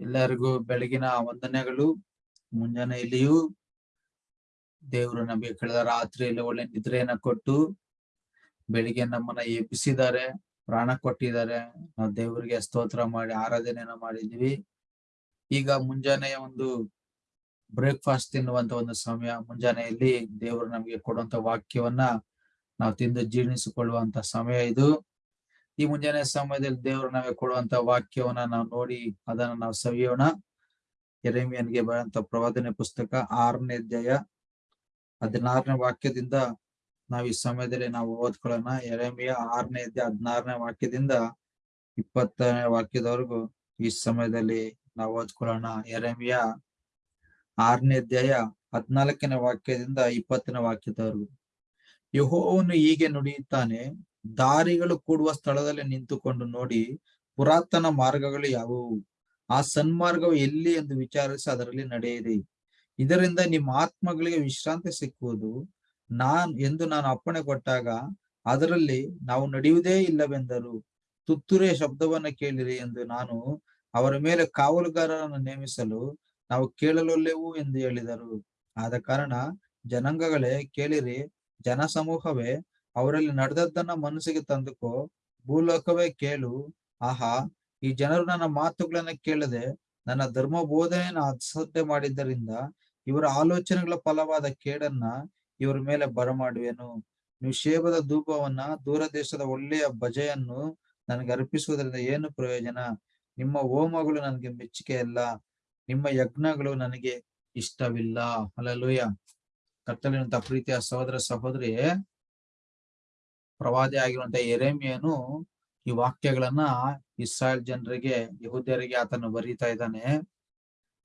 ಎಲ್ಲರಿಗೂ ಬೆಳಗಿನ ವಂದನೆಗಳು. ಮುಂಜಾನೆ ಇಲ್ಲಿಯೂ ದೇವರು ನಮಗೆ ಕಳೆದ ರಾತ್ರಿಯಲ್ಲಿ ಒಳ್ಳೆ ನಿದ್ರೆಯನ್ನ ಕೊಟ್ಟು ಬೆಳಿಗ್ಗೆ ನಮ್ಮನ್ನ ಎಬ್ಬಿಸಿದ್ದಾರೆ ಪ್ರಾಣ ಕೊಟ್ಟಿದ್ದಾರೆ. ನಾವು ದೇವರಿಗೆ ಸ್ತೋತ್ರ ಮಾಡಿ, ಆರಾಧನೆಯನ್ನ ಮಾಡಿದ್ವಿ ಈಗ ಮುಂಜಾನೆಯ ಒಂದು ಬ್ರೇಕ್ಫಾಸ್ಟ್ ತಿನ್ನುವಂತ ಒಂದು ಸಮಯ. ಮುಂಜಾನೆಯಲ್ಲಿ ದೇವರು ನಮಗೆ ಕೊಡುವಂತ ವಾಕ್ಯವನ್ನ ನಾವು ತಿಂದು ಜೀರ್ಣಿಸಿಕೊಳ್ಳುವಂತ ಸಮಯ ಇದು. ಈ ಮುಂಜಾನೆ ಸಮಯದಲ್ಲಿ ದೇವರು ನಮಗೆ ಕೊಡುವಂತ ವಾಕ್ಯವನ್ನ ನಾವು ನೋಡಿ ಅದನ್ನ ನಾವು ಸವಿಯೋಣ. ಎರೆಮಿಯನ್ಗೆ ಬರುವಂತ ಪ್ರವಾದನೆ ಪುಸ್ತಕ ಆರನೇ ಅಧ್ಯಾಯ ಹದಿನಾರನೇ ವಾಕ್ಯದಿಂದ ನಾವು ಈ ಸಮಯದಲ್ಲಿ ನಾವು ಓದ್ಕೊಳ್ಳೋಣ. ಎರೆಮಿಯ ಆರನೇ ಅಧ್ಯಾಯ ಹದಿನಾರನೇ ವಾಕ್ಯದಿಂದ ಇಪ್ಪತ್ತನೇ ವಾಕ್ಯದವರೆಗೂ ಈ ಸಮಯದಲ್ಲಿ ನಾವು ಓದ್ಕೊಳ್ಳೋಣ. ಎರೆಮಿಯ ಆರನೇ ಅಧ್ಯಾಯ ಹದ್ನಾಲ್ಕನೇ ವಾಕ್ಯದಿಂದ ಇಪ್ಪತ್ತನೇ ವಾಕ್ಯದವರೆಗೂ. ಯಹೋವನು ಹೀಗೆ ನುಡಿಯುತ್ತಾನೆ ದಾರಿಗಳು ಕೂಡುವ ಸ್ಥಳದಲ್ಲಿ ನಿಂತುಕೊಂಡು ನೋಡಿ ಪುರಾತನ ಮಾರ್ಗಗಳು ಯಾವುವು? ಆ ಸನ್ಮಾರ್ಗವು ಎಲ್ಲಿ ಎಂದು ವಿಚಾರಿಸಿ ಅದರಲ್ಲಿ ನಡೆಯಿರಿ. ಇದರಿಂದ ನಿಮ್ಮ ಆತ್ಮಗಳಿಗೆ ವಿಶ್ರಾಂತಿ ಸಿಕ್ಕುವುದು. ನಾನ್ ಎಂದು ನಾನು ಅಪ್ಪಣೆ ಕೊಟ್ಟಾಗ ಅದರಲ್ಲಿ ನಾವು ನಡೆಯುವುದೇ ಇಲ್ಲವೆಂದರು. ತುತ್ತೂರಿಯ ಶಬ್ದವನ್ನ ಕೇಳಿರಿ ಎಂದು ನಾನು ಅವರ ಮೇಲೆ ಕಾವಲುಗಾರರನ್ನು ನೇಮಿಸಲು ನಾವು ಕೇಳಲೊಲ್ಲೆವು ಎಂದು ಹೇಳಿದರು. ಆದ ಕಾರಣ ಜನಾಂಗಗಳೇ ಕೇಳಿರಿ, ಜನಸಮೂಹವೇ ಅವರಲ್ಲಿ ನಡೆದದ್ದನ್ನ ಮನಸ್ಸಿಗೆ ತಂದುಕೋ. ಭೂಲೋಕವೇ ಕೇಳು. ಆಹಾ, ಈ ಜನರು ನನ್ನ ಮಾತುಗಳನ್ನ ಕೇಳದೆ ನನ್ನ ಧರ್ಮ ಬೋಧನೆಯನ್ನು ಅಸಡ್ಡೆ ಮಾಡಿದ್ದರಿಂದ ಇವರ ಆಲೋಚನೆಗಳ ಫಲವಾದ ಕೇಡನ್ನ ಇವರ ಮೇಲೆ ಬರಮಾಡುವೆನು. ಶೇಬದ ಧೂಪವನ್ನ ದೂರ ದೇಶದ ಒಳ್ಳೆಯ ಭಜೆಯನ್ನು ನನಗೆ ಅರ್ಪಿಸುವುದರಿಂದ ಏನು ಪ್ರಯೋಜನ? ನಿಮ್ಮ ಹೋಮಗಳು ನನಗೆ ಮೆಚ್ಚುಗೆ ಅಲ್ಲ ನಿಮ್ಮ ಯಜ್ಞಗಳು ನನಗೆ ಇಷ್ಟವಿಲ್ಲ. ಅಲ್ಲಲೂಯ ಕತ್ತಲಿನಂತ ಪ್ರೀತಿಯ ಸಹೋದರ ಸಹೋದರಿ ಪ್ರವಾದಿ ಆಗಿರುವಂತ ಎರೆಮಿಯನು ಈ ವಾಕ್ಯಗಳನ್ನ ಇಸ್ರಾಯೇಲ್ ಜನರಿಗೆ, ಯಹೂದ್ಯರಿಗೆ ಆತನು ಬರೀತಾ ಇದ್ದಾನೆ.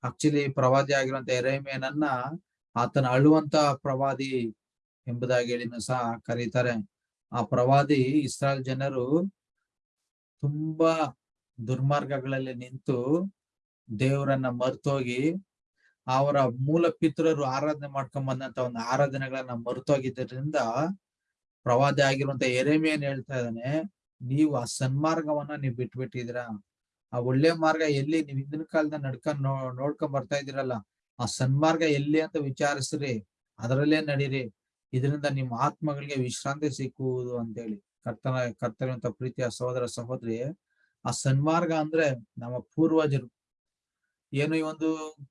ಆಕ್ಚುಲಿ ಪ್ರವಾದಿ ಆಗಿರುವಂತ ಎರೆಮಿಯನನ್ನ ಆತನ ಅಳುವಂತ ಪ್ರವಾದಿ ಎಂಬುದಾಗಿ ಹೇಳಿನ ಸಹ ಕರೀತಾರೆ. ಆ ಪ್ರವಾದಿ ಇಸ್ರಾಯೇಲ್ ಜನರು ತುಂಬಾ ದುರ್ಮಾರ್ಗಗಳಲ್ಲಿ ನಿಂತು ದೇವರನ್ನ ಮರ್ತೋಗಿ ಅವರ ಮೂಲ ಪಿತೃರು ಆರಾಧನೆ ಮಾಡ್ಕೊಂಡ್ ಬಂದಂತ ಒಂದು ಆರಾಧನೆಗಳನ್ನ ಮರ್ತೋಗಿದ್ದರಿಂದ ಪ್ರವಾದಿ ಆಗಿರುವಂತ ಎರೆಮಿಯನ್ ಹೇಳ್ತಾ ಇದ್ದಾನೆ, ನೀವು ಆ ಸನ್ಮಾರ್ಗವನ್ನ ನೀವು ಬಿಟ್ಬಿಟ್ಟಿದ್ದೀರಾ? ಆ ಒಳ್ಳೆ ಮಾರ್ಗ ಎಲ್ಲಿ? ನೀವು ಹಿಂದಿನ ಕಾಲದ ನಡ್ಕೊಂಡ್ ನೋ, ನೋಡ್ಕೊಂಡ್ ಬರ್ತಾ ಇದ್ದೀರಲ್ಲ, ಆ ಸನ್ಮಾರ್ಗ ಎಲ್ಲಿ ಅಂತ ವಿಚಾರಿಸ್ರಿ, ಅದರಲ್ಲೇ ನಡೀರಿ. ಇದರಿಂದ ನಿಮ್ಮ ಆತ್ಮಗಳಿಗೆ ವಿಶ್ರಾಂತಿ ಸಿಕ್ಕುವುದು ಅಂತೇಳಿ. ಕರ್ತನ ಕರ್ತನಂತ ಪ್ರೀತಿಯ ಸಹೋದರ ಸಹೋದರಿ, ಆ ಸನ್ಮಾರ್ಗ ಅಂದ್ರೆ ನಮ್ಮ ಪೂರ್ವಜರು. ಏನು ಈ ಒಂದು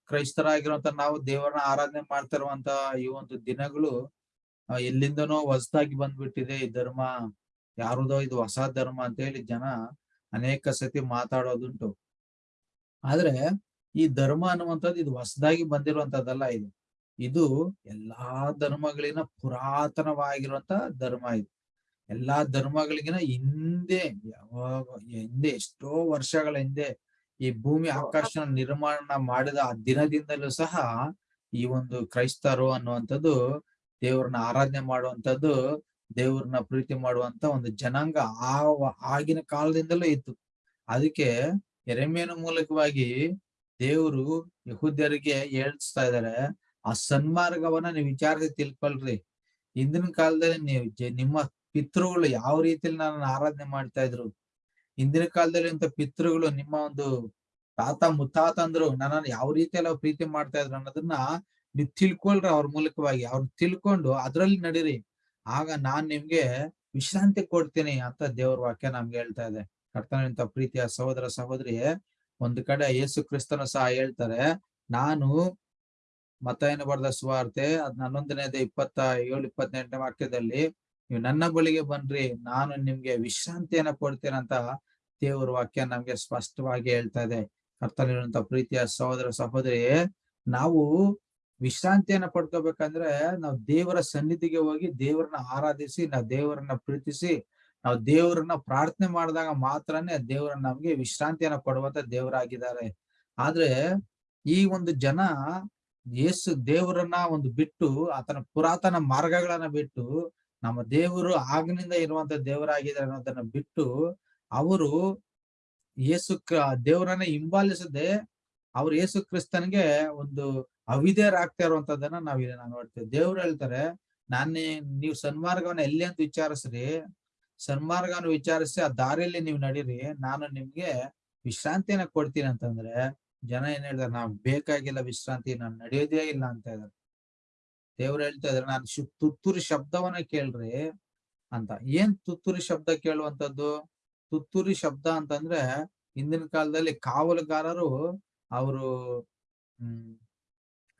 ಕ್ರೈಸ್ತರಾಗಿರುವಂತ ನಾವು ದೇವರನ್ನ ಆರಾಧನೆ ಮಾಡ್ತಾ ಇರುವಂತ ಈ ಒಂದು ದಿನಗಳು ಎಲ್ಲಿಂದನೋ ಹೊಸದಾಗಿ ಬಂದ್ಬಿಟ್ಟಿದೆ ಈ ಧರ್ಮ. ಯಾರದೋ ಇದು ಹೊಸ ಧರ್ಮ ಅಂತ ಹೇಳಿ ಜನ ಅನೇಕ ಸತಿ ಮಾತಾಡೋದುಂಟು. ಆದ್ರೆ ಈ ಧರ್ಮ ಅನ್ನುವಂಥದ್ದು ಇದು ಹೊಸದಾಗಿ ಬಂದಿರುವಂತದ್ದಲ್ಲ ಇದು. ಇದು ಎಲ್ಲಾ ಧರ್ಮಗಳಿನ ಪುರಾತನವಾಗಿರುವಂತ ಧರ್ಮ ಇದು. ಎಲ್ಲಾ ಧರ್ಮಗಳಿಗಿನ ಹಿಂದೆ, ಯಾವಾಗ, ಹಿಂದೆ ಎಷ್ಟೋ ವರ್ಷಗಳ ಹಿಂದೆ ಈ ಭೂಮಿ ಆಕಾಶ ನಿರ್ಮಾಣ ಮಾಡಿದ ಆ ದಿನದಿಂದಲೂ ಸಹ ಈ ಒಂದು ಕ್ರೈಸ್ತರು ಅನ್ನುವಂಥದ್ದು ದೇವ್ರನ್ನ ಆರಾಧನೆ ಮಾಡುವಂತದ್ದು ದೇವ್ರನ್ನ ಪ್ರೀತಿ ಮಾಡುವಂತ ಒಂದು ಜನಾಂಗ ಆಗಿನ ಕಾಲದಿಂದಲೂ ಇತ್ತು. ಅದಕ್ಕೆ ಎರೆಮೆಯ ಮೂಲಕವಾಗಿ ದೇವರು ಯಹುದ್ಯರಿಗೆ ಹೇಳ್ತಾ ಇದಾರೆ ಆ ಸನ್ಮಾರ್ಗವನ್ನ ನೀವು ವಿಚಾರಿಸಿ ತಿಳ್ಕೊಳ್ರಿ. ಹಿಂದಿನ ಕಾಲದಲ್ಲಿ ನೀವು ನಿಮ್ಮ ಪಿತೃಗಳು ಯಾವ ರೀತಿಯಲ್ಲಿ ನನ್ನ ಆರಾಧನೆ ಮಾಡ್ತಾ ಇದ್ರು? ಹಿಂದಿನ ಕಾಲದಲ್ಲಿ ಇಂಥ ಪಿತೃಗಳು ನಿಮ್ಮ ಒಂದು ತಾತ ಮುತ್ತಾತಂದ್ರು ನನ್ನನ್ನು ಯಾವ ರೀತಿಯಲ್ಲಿ ಪ್ರೀತಿ ಮಾಡ್ತಾ ಇದ್ರು ಅನ್ನೋದನ್ನ ನೀವು ತಿಳ್ಕೊಳ್ರ ಅವ್ರ ಮೂಲಕವಾಗಿ, ಅವ್ರು ತಿಳ್ಕೊಂಡು ಅದ್ರಲ್ಲಿ ನಡೀರಿ. ಆಗ ನಾನ್ ನಿಮ್ಗೆ ವಿಶ್ರಾಂತಿ ಕೊಡ್ತೀನಿ ಅಂತ ದೇವ್ರ ವಾಕ್ಯ ನಮ್ಗೆ ಹೇಳ್ತಾ ಇದೆ. ಕರ್ತನಂತ ಪ್ರೀತಿಯ ಸಹೋದರ ಸಹೋದರಿ ಒಂದು ಕಡೆ ಯೇಸು ಕ್ರಿಸ್ತನು ಸಹ ಹೇಳ್ತಾರೆ, ನಾನು ಮತಯನ್ನು ಬರೆದ ಸುವಾರ್ತೆ, ಅದ್ ಹನ್ನೊಂದನೇದ ಇಪ್ಪತ್ತ ಏಳು ಇಪ್ಪತ್ತೆಂಟನೇ ವಾಕ್ಯದಲ್ಲಿ, ನೀವು ನನ್ನ ಬಳಿಗೆ ಬನ್ರಿ, ನಾನು ನಿಮ್ಗೆ ವಿಶ್ರಾಂತಿಯನ್ನ ಕೊಡ್ತೇನೆ ಅಂತ ದೇವ್ರ ವಾಕ್ಯ ನಮ್ಗೆ ಸ್ಪಷ್ಟವಾಗಿ ಹೇಳ್ತಾ ಇದೆ. ಕರ್ತನಿರುವಂತ ಪ್ರೀತಿಯ ಸಹೋದರ ಸಹೋದರಿ ನಾವು ವಿಶ್ರಾಂತಿಯನ್ನ ಪಡ್ಕೋಬೇಕಂದ್ರೆ ನಾವು ದೇವರ ಸನ್ನಿಧಿಗೆ ಹೋಗಿ ದೇವರನ್ನ ಆರಾಧಿಸಿ, ನಾವು ದೇವರನ್ನ ಪ್ರೀತಿಸಿ, ನಾವು ದೇವರನ್ನ ಪ್ರಾರ್ಥನೆ ಮಾಡಿದಾಗ ಮಾತ್ರನೇ ದೇವರ ನಮ್ಗೆ ವಿಶ್ರಾಂತಿಯನ್ನ ಕೊಡುವಂತ ದೇವರಾಗಿದ್ದಾರೆ. ಆದ್ರೆ ಈ ಒಂದು ಜನ ಯೇಸು ದೇವರನ್ನ ಒಂದು ಬಿಟ್ಟು ಆತನ ಪುರಾತನ ಮಾರ್ಗಗಳನ್ನ ಬಿಟ್ಟು ನಮ್ಮ ದೇವರು ಆಗ್ನಿಂದ ಇರುವಂತ ದೇವರಾಗಿದ್ದಾರೆ ಅನ್ನೋದನ್ನ ಬಿಟ್ಟು ಅವರು ಯೇಸು ದೇವರನ್ನ ಹಿಂಬಾಲಿಸದೆ ಅವ್ರು ಯೇಸು ಕ್ರಿಸ್ತನ್ಗೆ ಒಂದು ಅವಿಧೇಯರಾಗ್ತಾ ಇರುವಂತದನ್ನ ಇಲ್ಲಿ ನಾವು ನೋಡ್ತೇವೆ. ದೇವ್ರು ಹೇಳ್ತಾರೆ, ನಾನೇ ನೀವು ಸನ್ಮಾರ್ಗವನ್ನ ಎಲ್ಲಿ ಅಂತ ವಿಚಾರಿಸ್ರಿ, ಸನ್ಮಾರ್ಗವನ್ನು ವಿಚಾರಿಸಿ ಆ ದಾರಿಯಲ್ಲಿ ನೀವು ನಡೀರಿ, ನಾನು ನಿಮ್ಗೆ ವಿಶ್ರಾಂತಿನ ಕೊಡ್ತೀನಿ ಅಂತಂದ್ರೆ ಜನ ಏನ್ ಹೇಳ್ತಾರೆ, ನಾವ್ ಬೇಕಾಗಿಲ್ಲ ವಿಶ್ರಾಂತಿ, ನಾನ್ ನಡೆಯೋದೇ ಇಲ್ಲ ಅಂತ ಇದಾರೆ ದೇವ್ರು ಹೇಳ್ತಾ ಇದ್ರೆ, ನಾನು ತುತ್ತೂರಿ ಶಬ್ದವನ್ನ ಕೇಳ್ರಿ ಅಂತ. ಏನ್ ತುತ್ತೂರಿ ಶಬ್ದ ಕೇಳುವಂತದ್ದು? ತುತ್ತೂರಿ ಶಬ್ದ ಅಂತಂದ್ರೆ ಹಿಂದಿನ ಕಾಲದಲ್ಲಿ ಕಾವಲುಗಾರರು ಅವರು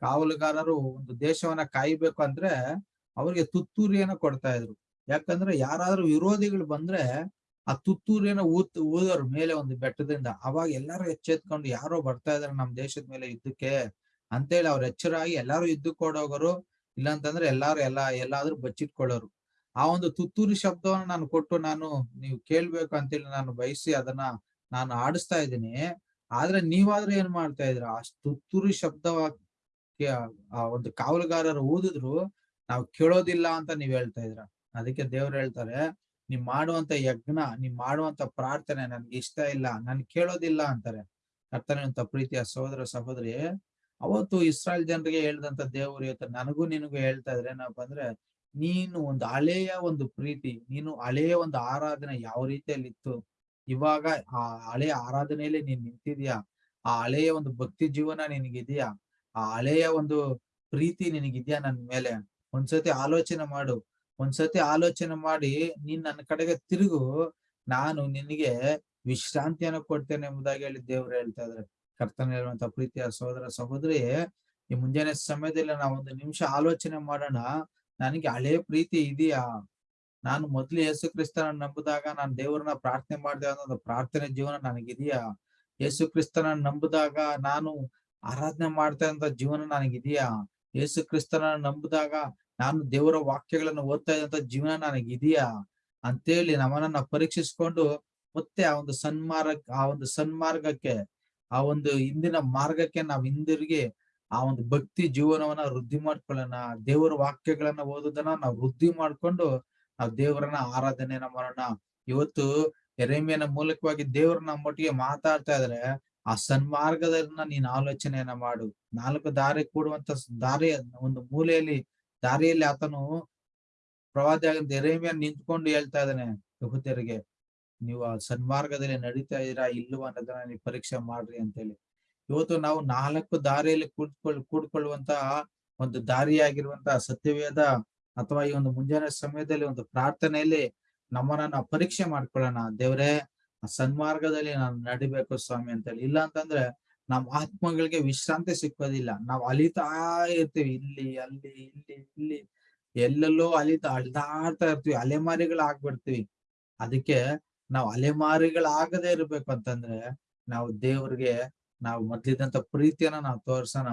ಕಾವಲುಗಾರರು ಒಂದು ದೇಶವನ್ನ ಕಾಯ್ಬೇಕು ಅಂದ್ರೆ ಅವ್ರಿಗೆ ತುತ್ತೂರಿಯನ್ನ ಕೊಡ್ತಾ ಇದ್ರು. ಯಾಕಂದ್ರೆ ಯಾರಾದ್ರೂ ವಿರೋಧಿಗಳು ಬಂದ್ರೆ ಆ ತುತ್ತೂರಿಯನ್ನ ಊತ್, ಊದೋರು ಮೇಲೆ ಒಂದು ಬೆಟ್ಟದಿಂದ. ಅವಾಗ ಎಲ್ಲಾರು ಎಚ್ಚೆತ್ಕೊಂಡು ಯಾರೋ ಬರ್ತಾ ಇದಾರೆ ನಮ್ ದೇಶದ ಮೇಲೆ ಯುದ್ಧಕ್ಕೆ ಅಂತೇಳಿ ಅವ್ರ ಎಚ್ಚರಾಗಿ ಎಲ್ಲಾರು ಯುದ್ಧಕ್ಕೆ ಕೊಡೋಗರು ಇಲ್ಲ ಅಂತಂದ್ರೆ ಎಲ್ಲಾರು ಎಲ್ಲಾ, ಎಲ್ಲಾದ್ರೂ ಬಚ್ಚಿಟ್ಕೊಳ್ಳೋರು. ಆ ಒಂದು ತುತ್ತೂರಿ ಶಬ್ದವನ್ನ ನಾನು ಕೊಟ್ಟು ನಾನು ನೀವು ಕೇಳ್ಬೇಕು ಅಂತೇಳಿ ನಾನು ಬಯಸಿ ಅದನ್ನ ನಾನು ಆಡಿಸ್ತಾ ಇದ್ದೀನಿ. ಆದ್ರೆ ನೀವಾದ್ರೆ ಏನ್ ಮಾಡ್ತಾ ಇದ್ರ ಆ ತುತ್ತೂರಿ ಶಬ್ದಕ್ಕೆ ಆ ಒಂದು ಕಾವಲುಗಾರರು ಊದಿದ್ರು, ನಾವು ಕೇಳೋದಿಲ್ಲ ಅಂತ ನೀವ್ ಹೇಳ್ತಾ ಇದ್ರ ಅದಕ್ಕೆ ದೇವ್ರು ಹೇಳ್ತಾರೆ, ನೀವ್ ಮಾಡುವಂತ ಯಜ್ಞ, ನೀವ್ ಮಾಡುವಂತ ಪ್ರಾರ್ಥನೆ ನನ್ಗೆ ಇಷ್ಟ ಇಲ್ಲ, ನನ್ ಕೇಳೋದಿಲ್ಲ ಅಂತಾರೆ. ಕರ್ತನಂತ ಪ್ರೀತಿಯ ಸಹೋದರ, ಸಹೋದರಿ, ಅವತ್ತು ಇಸ್ರಾಯಲ್ ಜನರಿಗೆ ಹೇಳ್ದಂತ ದೇವರು ಇವತ್ತು ನನಗೂ ನಿನಗೂ ಹೇಳ್ತಾ ಇದ್ರೆ ಏನಪ್ಪ ಅಂದ್ರೆ, ನೀನು ಒಂದು ಹಳೆಯ ಒಂದು ಪ್ರೀತಿ, ನೀನು ಹಳೆಯ ಒಂದು ಆರಾಧನೆ ಯಾವ ರೀತಿಯಲ್ಲಿ ಇತ್ತು? ಇವಾಗ ಆ ಹಳೆಯ ಆರಾಧನೆಯಲ್ಲಿ ನೀನ್ ನಿಂತಿದ್ಯಾ? ಆ ಹಳೆಯ ಒಂದು ಭಕ್ತಿ ಜೀವನ ನಿನಗಿದ್ಯಾ? ಆ ಹಳೆಯ ಒಂದು ಪ್ರೀತಿ ನಿನಗಿದ್ಯಾ ನನ್ ಮೇಲೆ? ಒಂದ್ಸತಿ ಆಲೋಚನೆ ಮಾಡು. ಒಂದ್ಸತಿ ಆಲೋಚನೆ ಮಾಡಿ ನೀನ್ ನನ್ನ ಕಡೆಗೆ ತಿರುಗು. ನಾನು ನಿನಗೆ ವಿಶ್ರಾಂತಿಯನ್ನು ಕೊಡ್ತೇನೆ ಎಂಬುದಾಗಿ ಹೇಳಿ ದೇವ್ರು ಹೇಳ್ತಾ ಇದ್ರೆ ಕರ್ತನ ಹೇಳುವಂತ ಪ್ರೀತಿಯ ಸಹೋದರ ಸಹೋದರಿ, ಈ ಮುಂಜಾನೆ ಸಮಯದಲ್ಲಿ ನಾವು ಒಂದು ನಿಮಿಷ ಆಲೋಚನೆ ಮಾಡೋಣ. ನನಗೆ ಹಳೆ ಪ್ರೀತಿ ಇದೆಯಾ? ನಾನು ಮೊದ್ಲು ಯೇಸು ಕ್ರಿಸ್ತನ ನಂಬಿದಾಗ ನಾನು ದೇವರನ್ನ ಪ್ರಾರ್ಥನೆ ಮಾಡಿದೆ ಅನ್ನೋದು ಪ್ರಾರ್ಥನೆ ಜೀವನ ನನಗಿದೆಯಾ? ಯೇಸು ಕ್ರಿಸ್ತನ ನಂಬಿದಾಗ ನಾನು ಆರಾಧನೆ ಮಾಡ್ತಾ ಇದ್ದಂತ ಜೀವನ ನನಗಿದೆಯಾ? ಯೇಸು ಕ್ರಿಸ್ತನ ನಂಬಿದಾಗ ನಾನು ದೇವರ ವಾಕ್ಯಗಳನ್ನು ಓದ್ತಾ ಇದ್ದಂತ ಜೀವನ ನನಗಿದೆಯಾ? ಅಂತೇಳಿ ನಮ್ಮನ್ನ ಪರೀಕ್ಷಿಸ್ಕೊಂಡು ಮತ್ತೆ ಆ ಒಂದು ಸನ್ಮಾರ್ಗ ಆ ಒಂದು ಸನ್ಮಾರ್ಗಕ್ಕೆ, ಆ ಒಂದು ಹಿಂದಿನ ಮಾರ್ಗಕ್ಕೆ ನಾವ್ ಹಿಂದಿರುಗಿ ಆ ಒಂದು ಭಕ್ತಿ ಜೀವನವನ್ನ ವೃದ್ಧಿ ಮಾಡ್ಕೊಳ್ಳೋಣ. ದೇವರ ವಾಕ್ಯಗಳನ್ನ ಓದೋದನ್ನ ನಾವು ವೃದ್ಧಿ ಮಾಡ್ಕೊಂಡು ನಾವು ದೇವರನ್ನ ಆರಾಧನೆಯನ್ನ ಮಾಡೋಣ ಇವತ್ತು ಎರೆಮಿಯನ ಮೂಲಕವಾಗಿ ದೇವರನ್ನ ನಮ್ಮೊಟ್ಟಿಗೆ ಮಾತಾಡ್ತಾ ಇದ್ರೆ ಆ ಸನ್ಮಾರ್ಗದನ್ನ ನೀನ್ ಆಲೋಚನೆಯನ್ನ ಮಾಡು. ನಾಲ್ಕು ದಾರಿ ಕೂಡುವಂತ ದಾರಿ, ಒಂದು ಮೂಲೆಯಲ್ಲಿ ದಾರಿಯಲ್ಲಿ ಆತನು ಪ್ರವಾದಿ ಎರೇಮಿಯ ನಿಂತ್ಕೊಂಡು ಹೇಳ್ತಾ ಇದ್ದಾನೆ, ಯಹುದ್ಯರಿಗೆ, ನೀವು ಆ ಸನ್ಮಾರ್ಗದಲ್ಲಿ ನಡೀತಾ ಇದೀರಾ ಇಲ್ಲವ ಅನ್ನೋದನ್ನ ನೀವು ಪರೀಕ್ಷೆ ಮಾಡ್ರಿ ಅಂತೇಳಿ. ಇವತ್ತು ನಾವು ನಾಲ್ಕು ದಾರಿಯಲ್ಲಿ ಕೂಡ್ಕೊಳ್ ಕೂಡ್ಕೊಳ್ಳುವಂತಹ ಒಂದು ದಾರಿಯಾಗಿರುವಂತಹ ಸತ್ಯವೇದ ಅಥವಾ ಈ ಒಂದು ಮುಂಜಾನೆ ಸಮಯದಲ್ಲಿ ಒಂದು ಪ್ರಾರ್ಥನೆಯಲ್ಲಿ ನಮ್ಮನ್ನ ನಾವು ಪರೀಕ್ಷೆ ಮಾಡ್ಕೊಳ್ಳೋಣ. ದೇವ್ರೇ ಸನ್ಮಾರ್ಗದಲ್ಲಿ ನಾನು ನಡಿಬೇಕು ಸ್ವಾಮಿ ಅಂತೇಳಿ. ಇಲ್ಲ ಅಂತಂದ್ರೆ ನಮ್ಮ ಆತ್ಮಗಳಿಗೆ ವಿಶ್ರಾಂತಿ ಸಿಕ್ಕೋದಿಲ್ಲ. ನಾವು ಅಲಿತಾ ಇರ್ತೀವಿ. ಇಲ್ಲಿ, ಅಲ್ಲಿ, ಇಲ್ಲಿ ಇಲ್ಲಿ. ಎಲ್ಲೆಲ್ಲೋ ಅಲಿತಾ ಅಳ್ದಾಡ್ತಾ ಇರ್ತೀವಿ. ಅಲೆಮಾರಿಗಳಾಗ್ಬಿಡ್ತೀವಿ. ಅದಕ್ಕೆ ನಾವು ಅಲೆಮಾರಿಗಳಾಗದೇ ಇರ್ಬೇಕು ಅಂತಂದ್ರೆ ನಾವು ದೇವ್ರಿಗೆ ನಾವು ಮೊದ್ಲಿದ್ದಂತ ಪ್ರೀತಿಯನ್ನ ನಾವು ತೋರ್ಸೋಣ.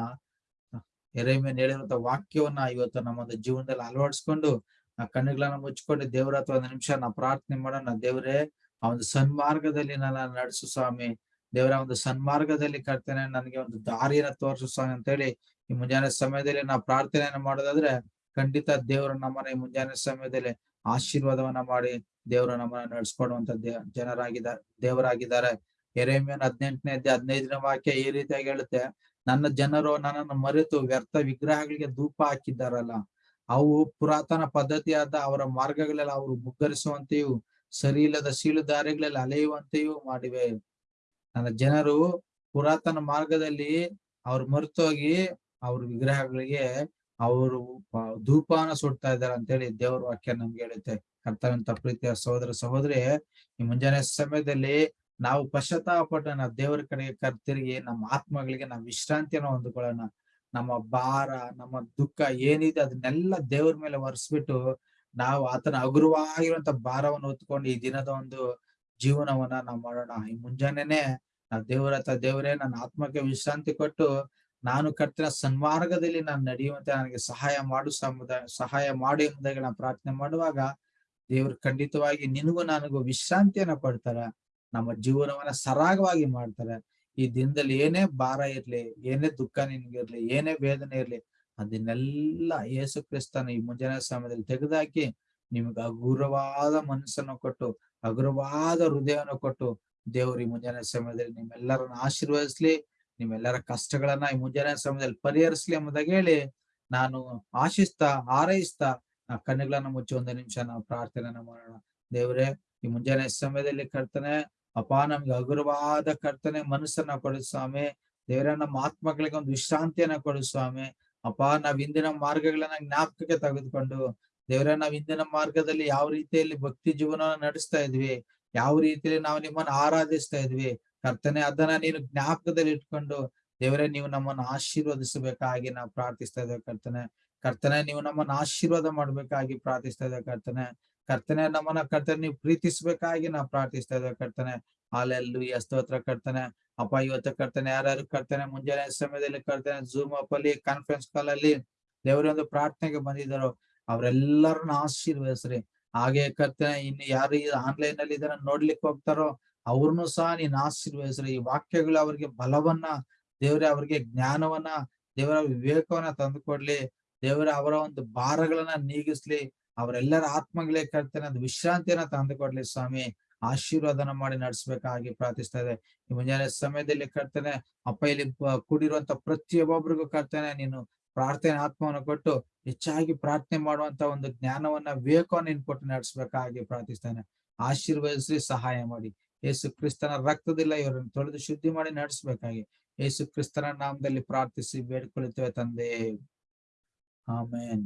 ಎರೆಮೇನ್ ಹೇಳಿರುವಂತ ವಾಕ್ಯವನ್ನ ಇವತ್ತು ನಮ್ಮೊಂದು ಜೀವನದಲ್ಲಿ ಅಳವಡಿಸ್ಕೊಂಡು, ಆ ಕಣ್ಣುಗಳನ್ನ ಮುಚ್ಕೊಂಡು ದೇವ್ರ ಹತ್ರ ಒಂದು ನಿಮಿಷ ನಾವು ಪ್ರಾರ್ಥನೆ ಮಾಡೋಣ. ದೇವ್ರೇ ಆ ಒಂದು ಸನ್ಮಾರ್ಗದಲ್ಲಿ ನನ್ನ ನಡೆಸು ಸ್ವಾಮಿ. ದೇವರ ಒಂದು ಸನ್ಮಾರ್ಗದಲ್ಲಿ ಕರ್ತೇನೆ, ನನಗೆ ಒಂದು ದಾರಿಯನ್ನ ತೋರಿಸು ಸ್ವಾಮಿ ಅಂತ ಹೇಳಿ ಈ ಮುಂಜಾನೆ ಸಮಯದಲ್ಲಿ ನಾವು ಪ್ರಾರ್ಥನೆಯನ್ನು ಮಾಡೋದಾದ್ರೆ ಖಂಡಿತ ದೇವರು ನಮ್ಮನ್ನ ಈ ಮುಂಜಾನೆ ಸಮಯದಲ್ಲಿ ಆಶೀರ್ವಾದವನ್ನ ಮಾಡಿ ದೇವರು ನಮ್ಮನ್ನ ನಡೆಸ್ಕೊಡುವಂತ ದೇ ಜನರಾಗಿದ್ದಾರೆ ದೇವರಾಗಿದ್ದಾರೆ. ಎರೆಮಿಯನ್ ಹದಿನೆಂಟನೇ ಹದಿನೈದನೇ ವಾಕ್ಯ ಈ ರೀತಿಯಾಗಿ ಹೇಳುತ್ತೆ. ನನ್ನ ಜನರು ನನ್ನನ್ನು ಮರೆತು ವ್ಯರ್ಥ ವಿಗ್ರಹಗಳಿಗೆ ಧೂಪ ಹಾಕಿದ್ದಾರಲ್ಲ, ಅವು ಪುರಾತನ ಪದ್ಧತಿಯಾದ ಅವರ ಮಾರ್ಗಗಳೆಲ್ಲ ಅವರು ಮುಗ್ಗರಿಸುವಂತೆಯೂ ಸರಿ ಇಲ್ಲದ ಸೀಳು ದಾರಿಗಳಲ್ಲಿ ಅಲೆಯುವಂತೆಯೂ ಮಾಡಿವೆ. ನನ್ನ ಜನರು ಪುರಾತನ ಮಾರ್ಗದಲ್ಲಿ ಅವ್ರು ಮರೆತೋಗಿ ಅವ್ರ ವಿಗ್ರಹಗಳಿಗೆ ಅವರು ಧೂಪಾನ ಸುಡ್ತಾ ಇದ್ದಾರೆ ಅಂತೇಳಿ ದೇವರ ವಾಕ್ಯ ನಮ್ಗೆ ಹೇಳುತ್ತೆ. ಕರ್ತವ್ಯಂತ ಪ್ರೀತಿಯ ಸಹೋದರ ಸಹೋದರಿ, ಈ ಮುಂಜಾನೆ ಸಮಯದಲ್ಲಿ ನಾವು ಪಶ್ಚಾತ್ತಾಪಟ್ಟು ನಾವು ದೇವರ ಕಡೆಗೆ ಕರ್ತಿರುಗಿ ನಮ್ಮ ಆತ್ಮಗಳಿಗೆ ನಾವು ವಿಶ್ರಾಂತಿಯನ್ನು ಹೊಂದ್ಕೊಳ್ಳೋಣ. ನಮ್ಮ ಭಾರ, ನಮ್ಮ ದುಃಖ ಏನಿದೆ ಅದನ್ನೆಲ್ಲ ದೇವ್ರ ಮೇಲೆ ಒರೆಸ್ಬಿಟ್ಟು ನಾವು ಆತನ ಹಗುರವಾಗಿರುವಂತ ಭಾರವನ್ನು ಹೊತ್ಕೊಂಡು ಈ ದಿನದ ಒಂದು ಜೀವನವನ್ನ ನಾವು ಮಾಡೋಣ. ಈ ಮುಂಜಾನೆನೆ ನಾವು ದೇವರ ದೇವರೇ, ನನ್ನ ಆತ್ಮಕ್ಕೆ ವಿಶ್ರಾಂತಿ ಕೊಟ್ಟು ನಾನು ಕರ್ತಿನ ಸನ್ಮಾರ್ಗದಲ್ಲಿ ನಾನು ನಡೆಯುವಂತೆ ನನಗೆ ಸಹಾಯ ಮಾಡು ಸಮುದಾಯ ಸಹಾಯ ಮಾಡು ಎಂಬುದಾಗಿ ನಾನು ಪ್ರಾರ್ಥನೆ ಮಾಡುವಾಗ ದೇವ್ರು ಖಂಡಿತವಾಗಿ ನಿನಗೂ ನನಗೂ ವಿಶ್ರಾಂತಿಯನ್ನ ಕೊಡ್ತಾರೆ. ನಮ್ಮ ಜೀವನವನ್ನ ಸರಾಗವಾಗಿ ಮಾಡ್ತಾರೆ. ಈ ದಿನದಲ್ಲಿ ಏನೇ ಭಾರ ಇರ್ಲಿ, ಏನೇ ದುಃಖ ನಿನ್ಗಿರ್ಲಿ, ಏನೇ ವೇದನೆ ಇರ್ಲಿ ಅದನ್ನೆಲ್ಲ ಯೇಸು ಕ್ರಿಸ್ತನ ಈ ಮುಂಜಾನೆ ಸಮಯದಲ್ಲಿ ತೆಗೆದಾಕಿ ನಿಮ್ಗೆ ಹಗುರವಾದ ಮನಸ್ಸನ್ನು ಕೊಟ್ಟು, ಹಗುರವಾದ ಹೃದಯವನ್ನು ಕೊಟ್ಟು ದೇವರು ಈ ಮುಂಜಾನೆ ಸಮಯದಲ್ಲಿ ನಿಮ್ಮೆಲ್ಲರನ್ನ ಆಶೀರ್ವದಿಸ್ಲಿ, ನಿಮ್ಮೆಲ್ಲರ ಕಷ್ಟಗಳನ್ನ ಈ ಮುಂಜಾನೆ ಸಮಯದಲ್ಲಿ ಪರಿಹರಿಸ್ಲಿ ಎಂಬುದಾಗಿ ಹೇಳಿ ನಾನು ಆಶಿಸ್ತಾ, ಹಾರೈಸ್ತಾ ಕಣ್ಣುಗಳನ್ನ ಮುಚ್ಚಿ ಒಂದು ನಿಮಿಷ ನಾವು ಪ್ರಾರ್ಥನೆಯನ್ನ ಮಾಡೋಣ. ದೇವರೇ, ಈ ಮುಂಜಾನೆ ಸಮಯದಲ್ಲಿ ಕರ್ತನೆ, ಅಪ್ಪ ನಮ್ಗೆ ಹಗುರವಾದ ಕರ್ತನೆ ಮನಸ್ಸನ್ನ ಕೊಡು ಸ್ವಾಮಿ. ದೇವರ, ನಮ್ಮ ಆತ್ಮಗಳಿಗೆ ಒಂದು ವಿಶ್ರಾಂತಿಯನ್ನ ಕೊಡು ಸ್ವಾಮಿ. ಅಪ್ಪ, ನಾವ್ ಇಂದಿನ ಮಾರ್ಗಗಳನ್ನ ಜ್ಞಾಪಕಕ್ಕೆ ತೆಗೆದುಕೊಂಡು, ದೇವರೇ, ನಾವ್ ಇಂದಿನ ಮಾರ್ಗದಲ್ಲಿ ಯಾವ ರೀತಿಯಲ್ಲಿ ಭಕ್ತಿ ಜೀವನವನ್ನ ನಡೆಸ್ತಾ ಇದ್ವಿ, ಯಾವ ರೀತಿಯಲ್ಲಿ ನಾವು ನಿಮ್ಮನ್ನ ಆರಾಧಿಸ್ತಾ ಇದ್ವಿ, ಕರ್ತನೆ, ಅದನ್ನ ನೀನು ಜ್ಞಾಪಕದಲ್ಲಿ ಇಟ್ಕೊಂಡು, ದೇವರೇ, ನೀವು ನಮ್ಮನ್ನ ಆಶೀರ್ವದಿಸಬೇಕಾಗಿ ನಾವು ಪ್ರಾರ್ಥಿಸ್ತಾ ಇದ್ದೇವೆ ಕರ್ತನೆ. ಕರ್ತನೆ, ನೀವು ನಮ್ಮನ್ನ ಆಶೀರ್ವಾದ ಮಾಡ್ಬೇಕಾಗಿ ಪ್ರಾರ್ಥಿಸ್ತಾ ಇದ್ದೇವೆ ಕರ್ತನೆ. ಕರ್ತನೆ, ನಮ್ಮನ್ನ ಕರ್ತನೆ, ನೀವು ಪ್ರೀತಿಸ್ಬೇಕಾಗಿ ನಾವು ಪ್ರಾರ್ಥಿಸ್ತಾ ಇದ್ದೇವೆ ಕರ್ತನೆ. ಹಾಲೆಲ್ಲೂ ಸ್ತೋತ್ರ ಕಟ್ತಾನೆ ಅಪ್ಪ, ಇವತ್ತು ಕಟ್ತಾನೆ ಯಾರ್ಯಾರು ಕರ್ತನೆ, ಮುಂಜಾನೆ ಸಮಯದಲ್ಲಿ ಕಟ್ತಾನೆ ಜೂಮ್ ಅಪ್ ಅಲ್ಲಿ ಕಾನ್ಫರೆನ್ಸ್ ಕಾಲ್ ಅಲ್ಲಿ ದೇವರೊಂದು ಪ್ರಾರ್ಥನೆಗೆ ಬಂದಿದ್ದರು, ಅವರೆಲ್ಲರನ್ನ ಆಶೀರ್ವದಿಸ್ರಿ. ಹಾಗೆ ಕರ್ತಾನೆ, ಇನ್ನು ಯಾರು ಆನ್ಲೈನ್ ಅಲ್ಲಿ ಇದನ್ನ ನೋಡ್ಲಿಕ್ಕೆ ಹೋಗ್ತಾರೋ ಅವ್ರನ್ನು ಸಹ ನೀನ್ ಆಶೀರ್ವದಿಸ್ರಿ. ಈ ವಾಕ್ಯಗಳು ಅವ್ರಿಗೆ ಬಲವನ್ನ, ದೇವ್ರೆ ಅವ್ರಿಗೆ ಜ್ಞಾನವನ್ನ, ದೇವರ ವಿವೇಕವನ್ನ ತಂದುಕೊಡ್ಲಿ. ದೇವರ ಅವರ ಒಂದು ಭಾರಗಳನ್ನ ನೀಗಿಸ್ಲಿ. ಅವರೆಲ್ಲರ ಆತ್ಮಗಳೇ ಕರ್ತಾನೆ, ಅದು ವಿಶ್ರಾಂತಿಯನ್ನ ತಂದುಕೊಡ್ಲಿ ಸ್ವಾಮಿ. ಆಶೀರ್ವಾದನ ಮಾಡಿ ನಡೆಸಬೇಕಾಗಿ ಪ್ರಾರ್ಥಿಸ್ತಾ ಇದೆ ಈ ಮುಂಜಾನೆ ಸಮಯದಲ್ಲಿ ಕರ್ತೇನೆ, ಅಪ್ಪ ಇಲ್ಲಿ ಕೂಡಿರುವಂತ ಪ್ರತಿಯೊಬ್ಬೊಬ್ರಿಗೂ ಕರ್ತೇನೆ, ನೀನು ಪ್ರಾರ್ಥನೆ ಆತ್ಮವನ್ನು ಕೊಟ್ಟು ಹೆಚ್ಚಾಗಿ ಪ್ರಾರ್ಥನೆ ಮಾಡುವಂತ ಒಂದು ಜ್ಞಾನವನ್ನ, ವಿವೇಕವನ್ನ ನೀನು ಕೊಟ್ಟು ನಡೆಸ್ಬೇಕಾಗಿ ಪ್ರಾರ್ಥಿಸ್ತಾನೆ ಆಶೀರ್ವದಿಸಿ ಸಹಾಯ ಮಾಡಿ. ಯೇಸು ಕ್ರಿಸ್ತನ ರಕ್ತದಿಲ್ಲ ಇವರನ್ನು ತೊಳೆದು ಶುದ್ಧಿ ಮಾಡಿ ನಡೆಸ್ಬೇಕಾಗಿ ಯೇಸು ಕ್ರಿಸ್ತನ ನಾಮದಲ್ಲಿ ಪ್ರಾರ್ಥಿಸಿ, ಬೇಡ್ಕೊಳ್ತೇವೆ ತಂದೆ. ಆಮೇನ್.